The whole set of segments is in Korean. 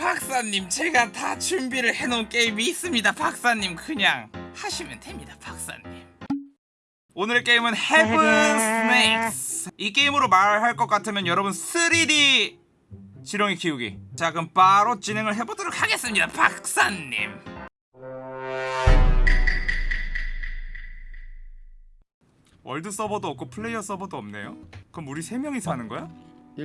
박사님 제가 다 준비를 해놓은 게임이 있습니다. 박사님 그냥 하시면 됩니다 박사님. 오늘의 게임은 Heaven Snakes 이 게임으로 말할 것 같으면 여러분 3D 지렁이 키우기. 자 그럼 바로 진행을 해보도록 하겠습니다 박사님. world 서버도 없고 플레이어 서버도 없네요? 그럼 우리 세 명이서 하는 거야?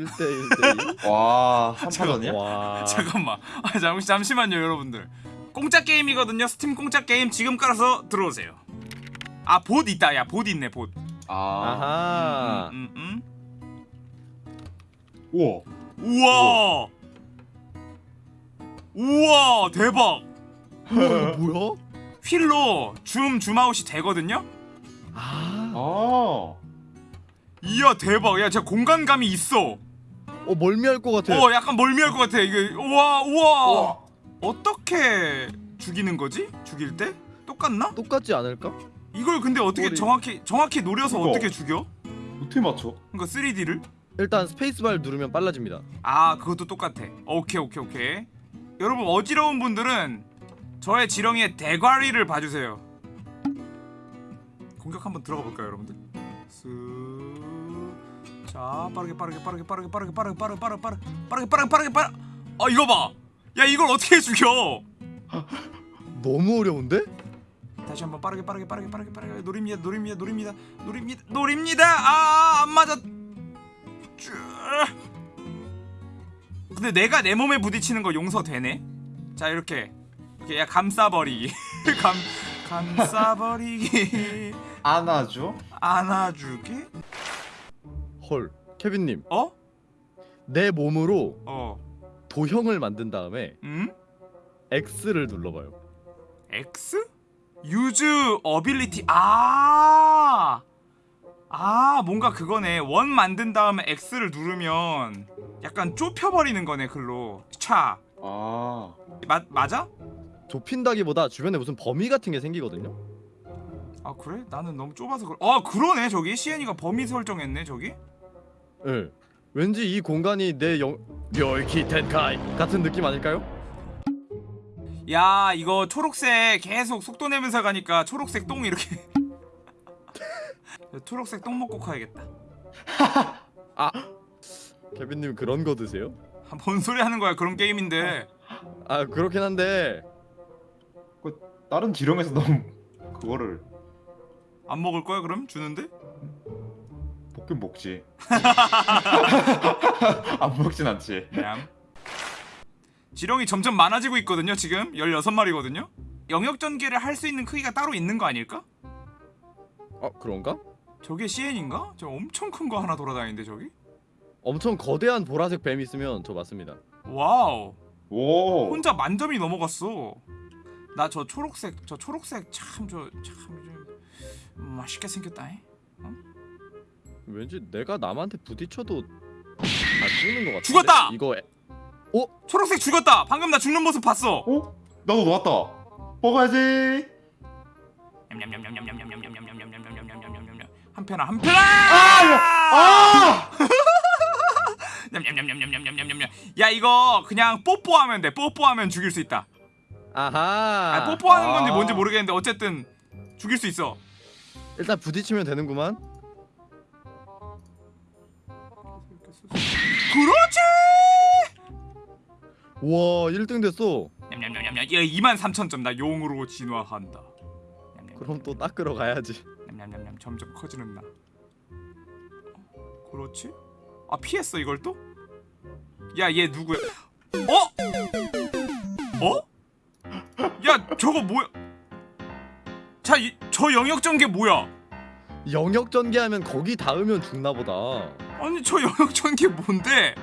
1대 1대 와 한판전이야? 2. 와. 잠깐만. 아, 잠, 잠시만요 여러분들. 공짜 게임이거든요. 스팀 공짜 게임 지금 깔아서 들어오세요. 아 봇 있다. 야 봇 있네 봇. 아. 아하. 음, 음, 우와. 음. 우와. 우와 대박. 우와, 뭐야? 휠로 zoom zoom out이 되거든요? 아. 아. 이야 대박. 야 진짜 공간감이 있어 어 멀미할 것 같아. 어 약간 멀미할 것 같아 이게 우와 우와 우와. 어떻게 죽이는 거지 죽일 때 똑같나 똑같지 않을까? 이걸 근데 어떻게 머리. 정확히 정확히 노려서 이거. 어떻게 죽여 어떻게 맞춰? 그러니까 3D를 일단 스페이스바를 누르면 빨라집니다. 아 그것도 똑같아 오케이 오케이 오케이 여러분 어지러운 분들은 저의 지렁이의 대가리를 봐주세요 공격 한번 들어가 볼까요 여러분들 쓱 자 빠르게 빠르게 빠르게 빠르게 빠르게 빠르게 빠르게 빠르게 빠르게 빠르게 빠르게 빠르게 빠르게 아 이거 봐야 이걸 어떻게 죽여 너무 어려운데? 다시 한번 빠르게 빠르게 빠르게 빠르게 빠르게 노립니다 노립니다 노립니다 노립니다 노립니다 아 안 맞아 쭈. 근데 내가 내 몸에 부딪히는 거 용서되네 자 이렇게 이렇게 야 감싸버리기 감 감싸버리기 안아줘? 안아주기 헐. 케빈님, 어? 내 몸으로 어 도형을 만든 다음에 음? X를 눌러봐요. X? 유즈 어빌리티 아! 아 뭔가 그거네 원 만든 다음에 X를 누르면 약간 좁혀버리는 거네 글로 차 아 마, 맞아? 좁힌다기보다 주변에 무슨 범위 같은 게 생기거든요. 아 그래? 나는 너무 좁아서 그래 아 그러네 저기 시엔이가 범위 설정했네 저기 예. 왠지 이 공간이 내 영... 멸키 텐카이 같은 느낌 아닐까요? 야 이거 초록색 계속 속도 내면서 가니까 초록색 똥 이렇게 초록색 똥 먹고 가야겠다 케빈님 그런 거 드세요? 아, 뭔 소리 하는 거야 그런 게임인데 아 그렇긴 한데 다른 지령에서 너무 그거를 안 먹을 거야 그럼 주는데? 볶음 먹지 안 먹진 않지 냠. 지렁이 점점 많아지고 있거든요 지금 16마리거든요 영역 전개를 할 수 있는 크기가 따로 있는 거 아닐까? 어 그런가? 저게 CN인가? 저 엄청 큰 거 하나 돌아다니는데 저기? 엄청 거대한 보라색 뱀 있으면 저 맞습니다. wow 오 혼자 만점이 넘어갔어 나 저 초록색 저 초록색 참 저참 맛있게 생겼다 잉? 왠지 내가 남한테 부딪혀도 안 죽는 것 같아. 죽었다. 이거. 애... 어? 초록색 죽었다. 방금 나 죽는 모습 봤어. 어? 나도 놓았다. 먹어야지. 한 편아 한 편아. 아! 아! 야 이거 그냥 뽀뽀하면 돼. 뽀뽀하면 죽일 수 있다. 아하. 아니, 뽀뽀하는 건지 아. 뭔지 모르겠는데 어쨌든 죽일 수 있어. 일단 부딪히면 되는구만. 와 1등 됐어. 냠냠냠냠냠 야 2만 3천 점나 용으로 진화한다 냠냠 그럼 또 닦으러 가야지. 점점 커지는 나 어, 그렇지 아 피했어 이걸 또? 야 얘 누구야 어? 어? 야 저거 뭐야 자저 영역 전개 뭐야 영역 전개하면 거기 닿으면 죽나 보다. 아니 저 영역 전개 뭔데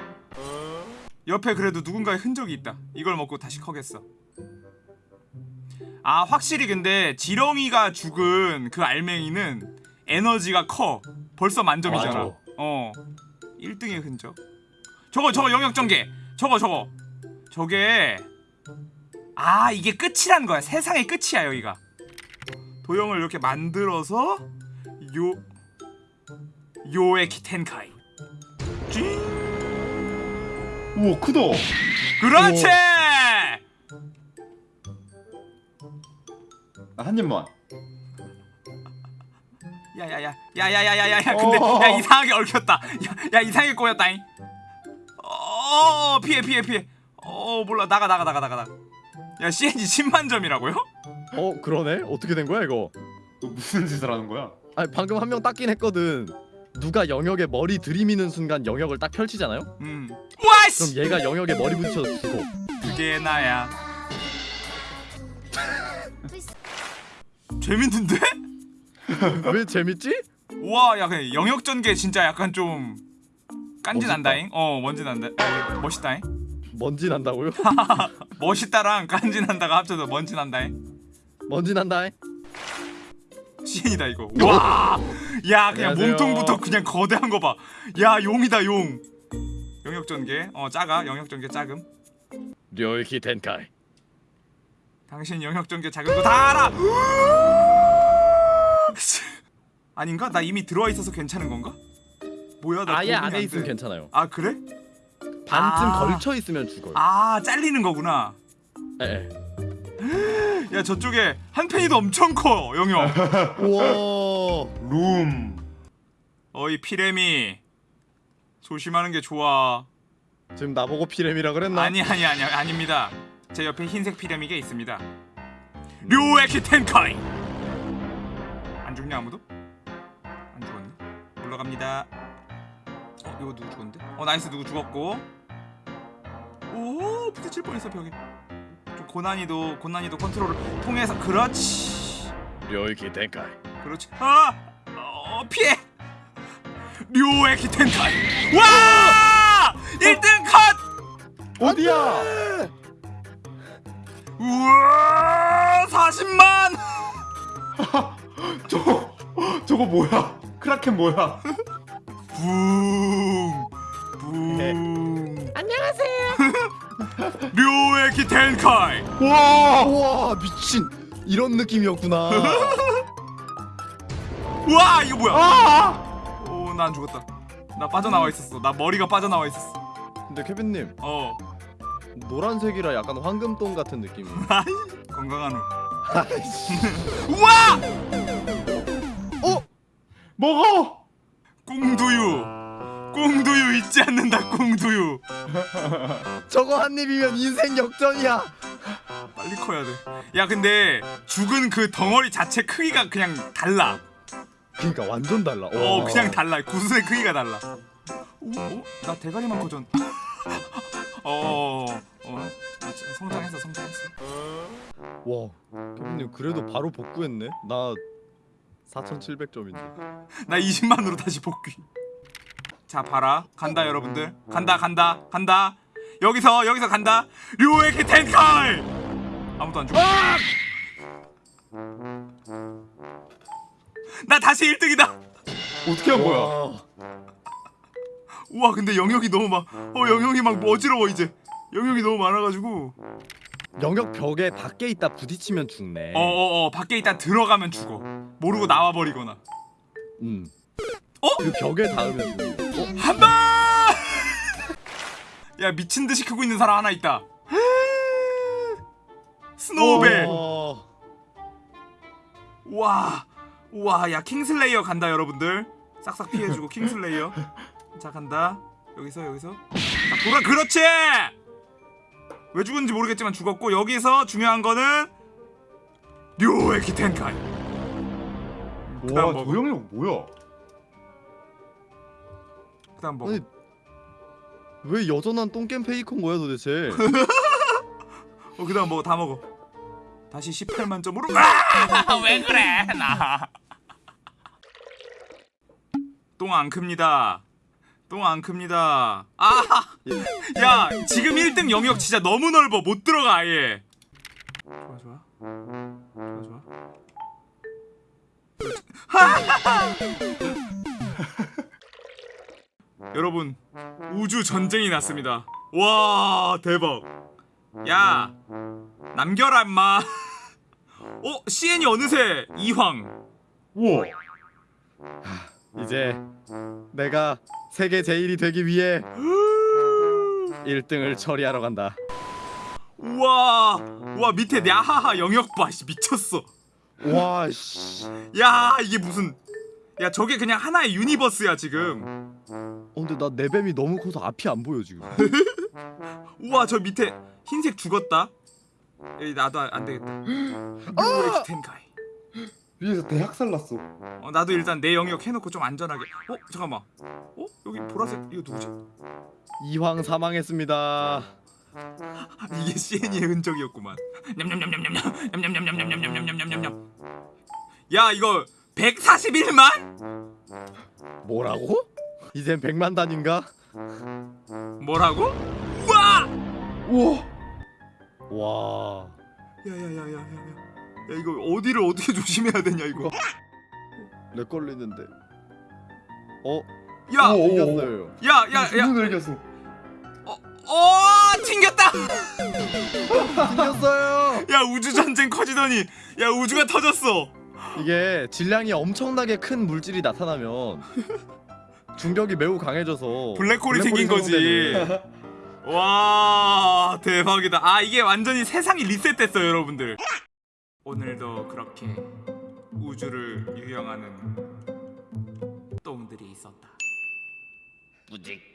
옆에 그래도 누군가의 흔적이 있다. 이걸 먹고 다시 커겠어. 아 확실히 근데 지렁이가 죽은 그 알맹이는 에너지가 커. 벌써 만점이잖아. 맞아. 어. 1등의 흔적. 저거 저거 영역 전개. 저거 저거. 저게 아 이게 끝이란 거야. 세상의 끝이야 여기가. 도형을 이렇게 만들어서 요 요의 키텐카이. 찡 우와 크다. 그렇지! 아, 한 입만. 야야야 야야야야야야 근데 어. 야 이상하게 얽혔다. 야, 야 이상하게 꼬였다잉. 어 피해 피해 피해. 어 몰라. 나가 나가 나가 나가 야 CNG 10만 점이라고요? 어 그러네? 어떻게 된 거야 이거? 무슨 짓을 하는 거야? 아니 방금 한 명 닦긴 했거든. 누가 영역에 머리 들이미는 순간 영역을 딱 펼치잖아요 음 그럼 와씨 얘가 영역에 머리 부딪혀서 죽어 그게 나야 재밌는데? 왜 재밌지? 와, 야, 영역 전개 진짜 약간 좀 깐지. 난다잉. 어, 먼지 난다. 어, 멋있다잉. 먼지 난다고요? 멋있다랑 깐지 난다가 합쳐서 먼지 난다잉. 먼지 난다 시인이다 이거. 와, 야, 그냥 안녕하세요. 몸통부터 그냥 거대한 거 봐. 야, 용이다 용. 영역 전개. 어, 작아. 영역 전개 작음. 료이키 텐카이 당신 영역 전개 작은 거 다 알아. 아닌가? 나 이미 들어와 있어서 괜찮은 건가? 뭐야, 나 아예 안에 안 있으면 돼. 괜찮아요 아, 그래? 반쯤 아. 걸쳐 있으면 죽어요 아, 잘리는 거구나. 에, 에. 야 저쪽에 한 팬이도 엄청 커 영역 우와. 룸. 어이 피레미. 조심하는 게 좋아. 지금 나보고 피렘이라 그랬나? 아니 아니 아니 아닙니다. 제 옆에 흰색 피레미가 있습니다. 류에키 텐카이! 안 죽냐 아무도? 안 죽었네. 올라갑니다. 어 이거 누구 죽었는데? 어 nice. 누구 죽었고. 오 부딪힐 뻔했어 벽에. 좀 고난이도 고난이도 컨트롤을 통해서 그렇지 領域展開 그렇지. 아! 어, 피해. 領域展開. 와! 1등 컷! 어디야? 우와! 40만! 저거 저거 뭐야? 크라켄 뭐야? 붕. 붕. 안녕하세요. 류에키 텐카이. 와! 우와 미친 이런 느낌이었구나 와, 이거 뭐야? 아! 오, 난 죽었다. 나 빠져나와 있었어. 나 머리가 빠져나와 있었어. 근데 케빈님 어. 노란색이라 약간 황금똥 같은 느낌이 건강한 후. 우와! 어? 먹어! 꽁두유. 꽁두유 잊지 않는다. 꽁두유. 저거 한 입이면 인생 역전이야 빨리 커야 돼. 야 근데 죽은 그 덩어리 자체 크기가 그냥 달라. 그니까 완전 달라 어 그냥 달라. 구슬의 크기가 달라. 오, 어? 나 대가리만 커졌. 어, 어, 성장했어, 성장했어. 와 케빈님 그래도 바로 복구했네 나 4700점인데 나 20만으로 다시 복귀. 자 봐라, 간다 여러분들. 간다, 간다, 간다. 여기서 여기서 간다. 류에키 텐카이. 아무도 안 죽어. 나 다시 1등이다. 어떻게 한 거야? 와, 우와 근데 영역이 너무 막어 영역이 막 어지러워 이제 영역이 너무 많아가지고 영역 벽에 밖에 있다 부딪히면 죽네 어어어 밖에 있다 들어가면 죽어 모르고 나와버리거나 음. 어? 그 벽에 닿으면 어? 한방 야 미친 듯이 크고 있는 사람 하나 있다. 스노우벨. 어. 우와 우와 야 king slayer 간다 여러분들. 싹싹 피해주고 king slayer. 자 간다. 여기서 여기서. 자 돌아 그렇지! 왜 죽은지 모르겠지만 죽었고 여기서 중요한 거는 領域展開 와, 저 영역 뭐야? 먹어 아니 왜 여전한 똥겜 페이커인 거야 도대체? 어 그다음 먹어 다 먹어. 다시 18만 점으로. 아! 왜 그래 나 똥 안 큽니다. 똥 안 큽니다. 아 야 지금 1등 영역 진짜 너무 넓어. 못 들어가 아예. 좋아 좋아. 좋아 좋아 여러분 우주 전쟁이 났습니다. 와 대박. 야 남겨라 임마. 어? CN이 어느새 이황. 우와. 이제 내가 세계 제일이 되기 위해 1등을 처리하러 간다. 우와 우와 밑에 야하하 영역 봐. 씨, 미쳤어. 와 씨. 야 이게 무슨 야 저게 그냥 하나의 유니버스야 지금 어 근데 나 내 뱀이 너무 커서 앞이 안 보여 지금. 우와 저 밑에 흰색 죽었다 에이 나도 안- 안 되겠다 우엑 텐카이 위에서 대학살 났어. 어, 나도 일단 내 영역 해놓고 좀 안전하게 어 잠깐만 어 여기 보라색 이거 누구지 이황 사망했습니다. 아, 이게 CN의 흔적이었구만 냠냠냠냠냠 냠 냠냠냠냠냠냠냠냠냠냠 야 이거 141만 뭐라고? 이젠 백만 단인가? 뭐라고 우와 우와. 와. 야야야야야야 야 이거 어디를 어떻게 조심해야 되냐 이거 lag 걸리는데. 어? 야 오, 오, 오. 이겼어요. 야 야야 눈을 이겼어. 어 튕겼다 이겼어요. 야 우주 전쟁 커지더니 야 우주가 터졌어 이게 질량이 엄청나게 큰 물질이 나타나면 중력이 매우 강해져서 블랙홀이 블랙홀이 생긴 거지. 와 대박이다. 아 이게 완전히 세상이 리셋됐어요 여러분들. 오늘도 그렇게 우주를 유영하는 똥들이 있었다. 뿌직